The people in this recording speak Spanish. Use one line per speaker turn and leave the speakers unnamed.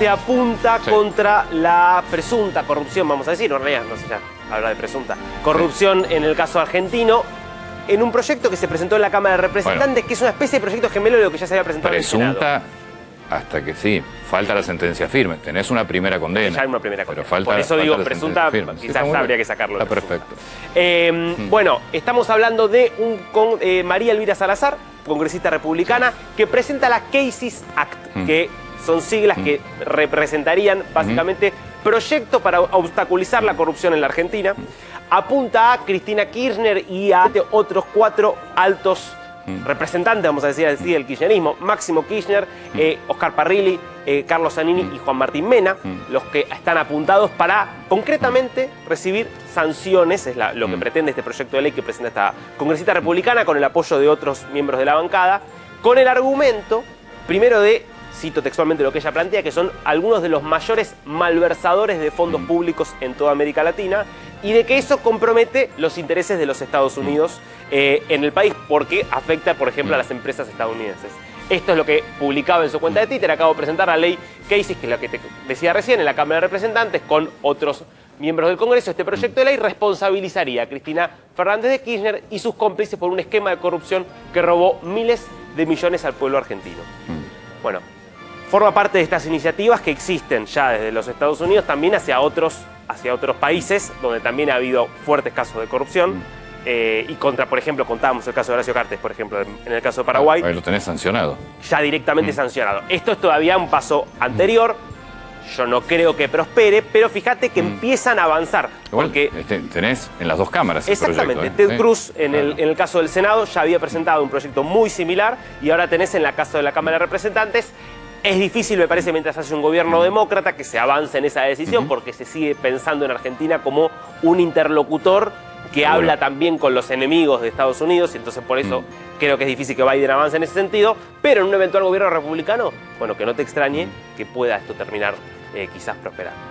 se apunta contra la presunta corrupción, vamos a decir, no, en realidad no sé ya habla de presunta, corrupción en el caso argentino, en un proyecto que se presentó en la Cámara de Representantes, que es una especie de proyecto gemelo de lo que ya se había presentado
Presunta
en el Senado.
hasta que sí, falta la sentencia firme, tenés una primera condena.
Ya hay una primera condena.
Pero falta,
Por eso
falta
digo,
la
presunta.
Sí,
quizás habría que sacarlo.
Está perfecto.
Eh, Bueno, estamos hablando de un con, eh, María Elvira Salazar, congresista republicana, que presenta la Cases Act,
Mm.
que son siglas que representarían básicamente proyecto para obstaculizar la corrupción en la Argentina. Apunta a Cristina Kirchner y a otros cuatro altos representantes, vamos a decir así, del kirchnerismo. Máximo Kirchner, eh, Oscar Parrilli, eh, Carlos Zanini y Juan Martín Mena, los que están apuntados para concretamente recibir sanciones, es la- lo que pretende este proyecto de ley que presenta esta congresista republicana con el apoyo de otros miembros de la bancada, con el argumento, primero de, cito textualmente lo que ella plantea, que son algunos de los mayores malversadores de fondos públicos en toda América Latina y de que eso compromete los intereses de los Estados Unidos eh, en el país porque afecta, por ejemplo, a las empresas estadounidenses. Esto es lo que publicaba en su cuenta de Twitter. Acabo de presentar la ley Casey, que es la que te decía recién, en la Cámara de Representantes, con otros miembros del Congreso. Este proyecto de ley responsabilizaría a Cristina Fernández de Kirchner y sus cómplices por un esquema de corrupción que robó miles de millones al pueblo argentino. Bueno, forma parte de estas iniciativas que existen ya desde los Estados Unidos también hacia otros, hacia otros países donde también ha habido fuertes casos de corrupción. eh, y contra, por ejemplo, contábamos el caso de Horacio Cartes, por ejemplo, en el caso de Paraguay,
Ahí lo tenés sancionado.
ya directamente sancionado. Esto es todavía un paso anterior. Yo no creo que prospere, pero fíjate que empiezan a avanzar.
Igual
porque
este, tenés en las dos cámaras el
Exactamente.
proyecto, ¿eh?
Ted
Sí.
Cruz, en el, en el caso del Senado, ya había presentado un proyecto muy similar y ahora tenés en la caso de la Cámara de Representantes. Es difícil, me parece, mientras hace un gobierno demócrata que se avance en esa decisión porque se sigue pensando en Argentina como un interlocutor que habla también con los enemigos de Estados Unidos y entonces por eso creo que es difícil que Biden avance en ese sentido. Pero en un eventual gobierno republicano, bueno, que no te extrañe que pueda esto terminar eh, quizás prosperando.